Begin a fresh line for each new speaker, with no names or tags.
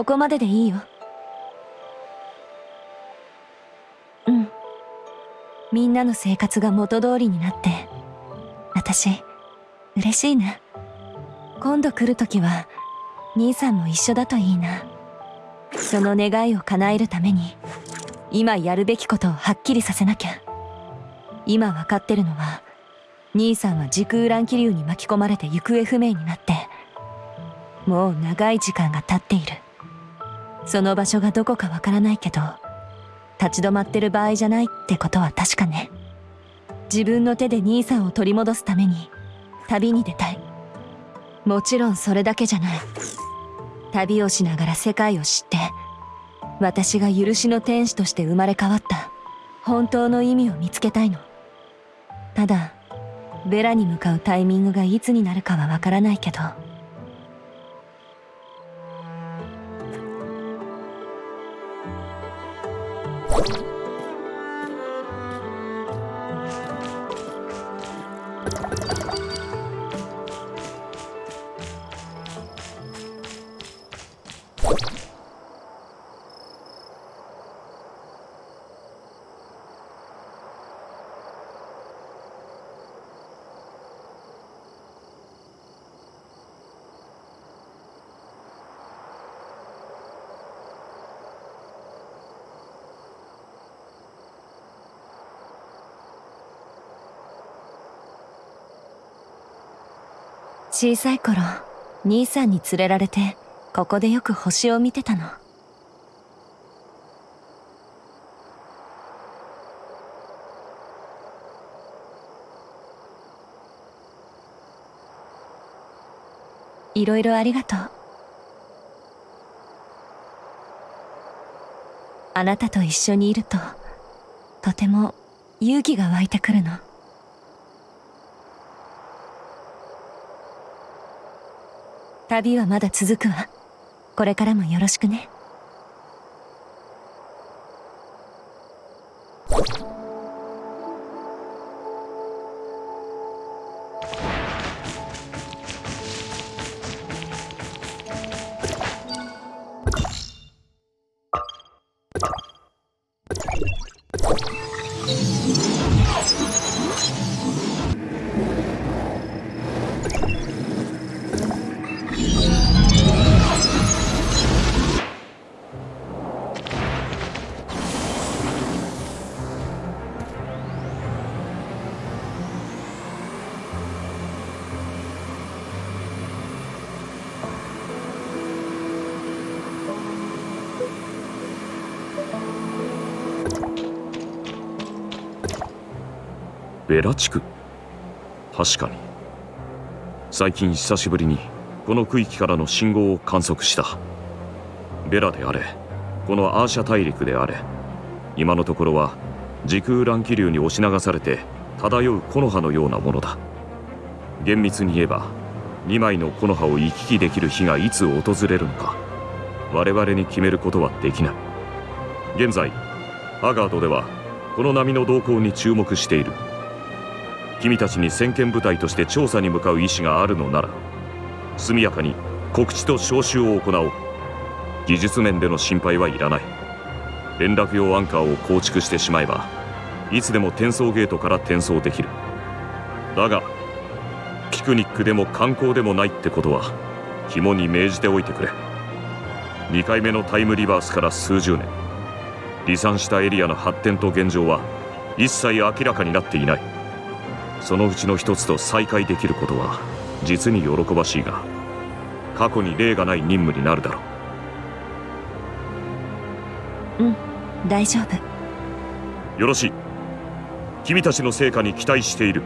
ここまででいいよ。うん。みんなの生活が元通りになって私嬉しいな。今度来る時は兄さんも一緒だといいな。その願いを叶えるために今やるべきことをはっきりさせなきゃ。今分かってるのは兄さんは時空乱気流に巻き込まれて行方不明になってもう長い時間が経っている。その場所がどこかわからないけど立ち止まってる場合じゃないってことは確かね。自分の手で兄さんを取り戻すために旅に出たい。もちろんそれだけじゃない。旅をしながら世界を知って私が許しの天使として生まれ変わった。本当の意味を見つけたいの。ただベラに向かうタイミングがいつになるかはわからないけど小さい頃兄さんに連れられてここでよく星を見てたの。いろいろありがとう。あなたと一緒にいるととても勇気が湧いてくるの。旅はまだ続くわ。これからもよろしくね。
ベラ地区確かに。最近久しぶりにこの区域からの信号を観測した。ベラであれこのアーシャ大陸であれ今のところは時空乱気流に押し流されて漂う木の葉のようなものだ。厳密に言えば2枚の木の葉を行き来できる日がいつ訪れるのか我々に決めることはできない。現在ハガードではこの波の動向に注目している。君たちに先見部隊として調査に向かう意思があるのなら速やかに告知と招集を行おう。技術面での心配はいらない。連絡用アンカーを構築してしまえばいつでも転送ゲートから転送できる。だがピクニックでも観光でもないってことは肝に銘じておいてくれ。2回目のタイムリバースから数十年。離散したエリアの発展と現状は一切明らかになっていない。そのうちの一つと再会できることは実に喜ばしいが過去に例がない任務になるだろ
う。うん大丈夫。
よろしい。君たちの成果に期待している